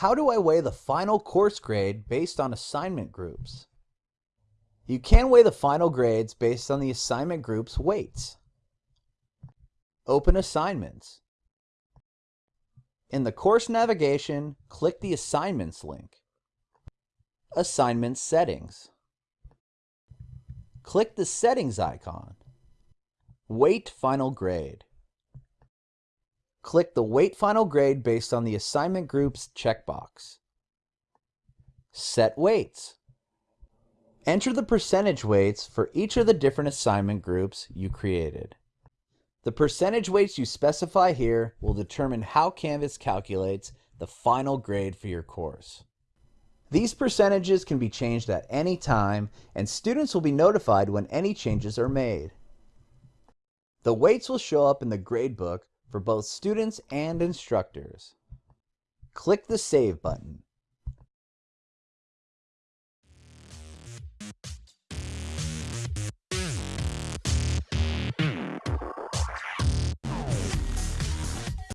How do I weigh the final course grade based on assignment groups? You can weigh the final grades based on the assignment group's weights. Open Assignments. In the course navigation, click the Assignments link. Assignment Settings. Click the Settings icon. Weight Final Grade. Click the Weight Final Grade based on the assignment group's checkbox. Set weights. Enter the percentage weights for each of the different assignment groups you created. The percentage weights you specify here will determine how Canvas calculates the final grade for your course. These percentages can be changed at any time, and students will be notified when any changes are made. The weights will show up in the gradebook for both students and instructors. Click the Save button.